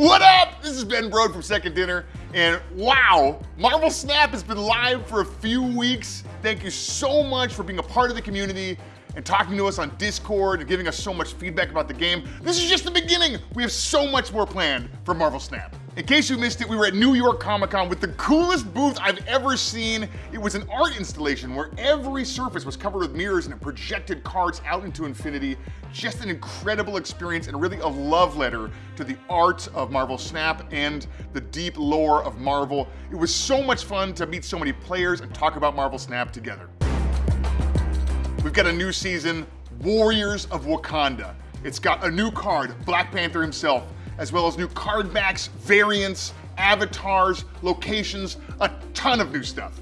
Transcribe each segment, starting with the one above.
What up? This is Ben Brode from Second Dinner, and wow, Marvel Snap has been live for a few weeks. Thank you so much for being a part of the community and talking to us on Discord and giving us so much feedback about the game. This is just the beginning. We have so much more planned for Marvel Snap. In case you missed it, we were at New York Comic Con with the coolest booth I've ever seen. It was an art installation where every surface was covered with mirrors and it projected cards out into infinity. Just an incredible experience and really a love letter to the art of Marvel Snap and the deep lore of Marvel. It was so much fun to meet so many players and talk about Marvel Snap together. We've got a new season, Warriors of Wakanda. It's got a new card, Black Panther himself, as well as new card backs, variants, avatars, locations, a ton of new stuff.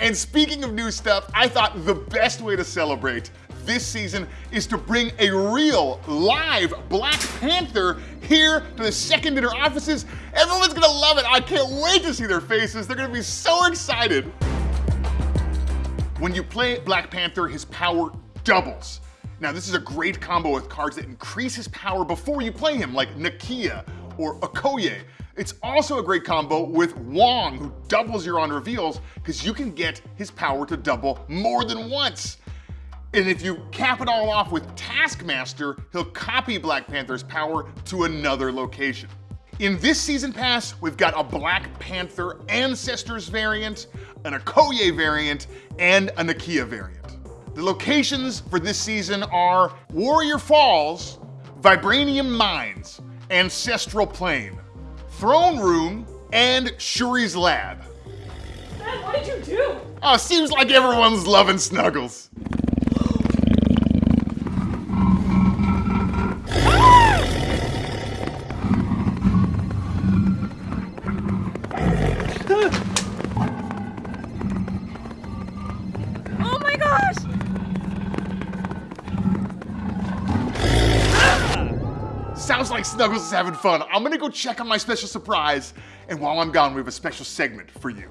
And speaking of new stuff, I thought the best way to celebrate this season is to bring a real live Black Panther here to the Second Dinner offices. Everyone's gonna love it. I can't wait to see their faces. They're gonna be so excited. When you play Black Panther, his power doubles. Now, this is a great combo with cards that increase his power before you play him, like Nakia or Okoye. It's also a great combo with Wong, who doubles your on reveals, because you can get his power to double more than once. And if you cap it all off with Taskmaster, he'll copy Black Panther's power to another location. In this season pass, we've got a Black Panther Ancestors variant, an Okoye variant, and a Nakia variant. The locations for this season are Warrior Falls, Vibranium Mines, Ancestral Plane, Throne Room, and Shuri's Lab. Dad, what did you do? Oh, seems like everyone's loving Snuggles. Snuggles is having fun. I'm gonna go check on my special surprise, and while I'm gone, we have a special segment for you.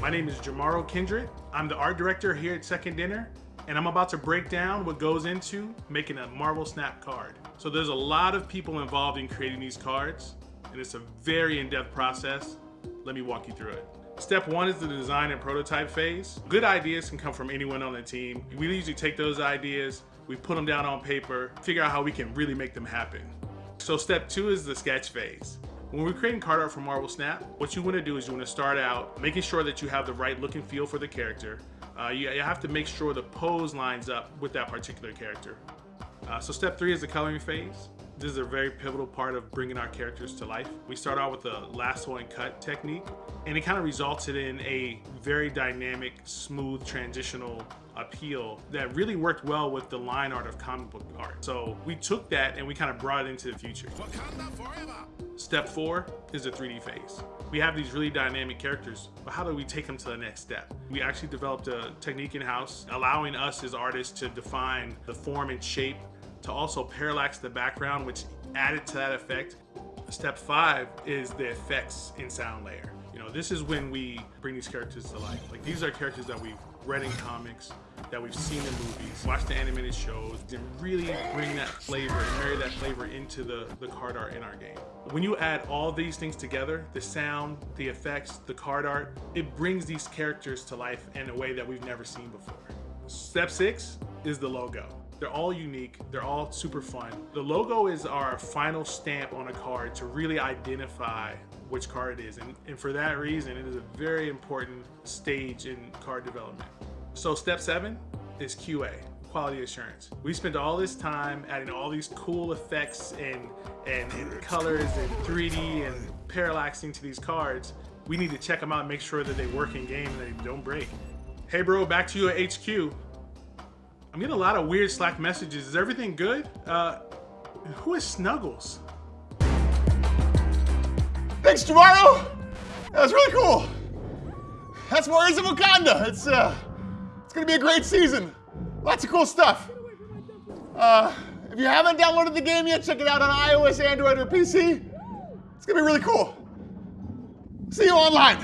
My name is Jomaro Kindred. I'm the art director here at Second Dinner, and I'm about to break down what goes into making a Marvel Snap card. So there's a lot of people involved in creating these cards, and it's a very in-depth process. Let me walk you through it. Step one is the design and prototype phase. Good ideas can come from anyone on the team. We usually take those ideas, we put them down on paper, figure out how we can really make them happen. So step two is the sketch phase. When we're creating card art for Marvel Snap, what you want to do is you want to start out making sure that you have the right look and feel for the character. Uh, you, you have to make sure the pose lines up with that particular character. Uh, so step three is the coloring phase. This is a very pivotal part of bringing our characters to life. We start out with the lasso and cut technique, and it kind of resulted in a very dynamic, smooth, transitional appeal that really worked well with the line art of comic book art. So we took that and we kind of brought it into the future. Step four is the 3D phase. We have these really dynamic characters, but how do we take them to the next step? We actually developed a technique in-house, allowing us as artists to define the form and shape, to also parallax the background, which added to that effect. Step five is the effects and sound layer. You know, this is when we bring these characters to life. Like these are characters that we've read in comics, that we've seen in movies, watched the animated shows, and really bring that flavor and marry that flavor into the, the card art in our game. When you add all these things together, the sound, the effects, the card art, it brings these characters to life in a way that we've never seen before. Step six is the logo. They're all unique. They're all super fun. The logo is our final stamp on a card to really identify which card it is. And, and for that reason, it is a very important stage in card development. So step seven is QA, quality assurance. We spent all this time adding all these cool effects and, and, and colors and 3D and parallaxing to these cards. We need to check them out and make sure that they work in game and they don't break. Hey bro, back to you at HQ. I'm getting a lot of weird Slack messages. Is everything good? Uh, who is Snuggles? Thanks, Jomaro! That was really cool. That's Warriors of Wakanda. It's, uh, it's gonna be a great season. Lots of cool stuff. Uh, if you haven't downloaded the game yet, check it out on iOS, Android, or PC. It's gonna be really cool. See you online.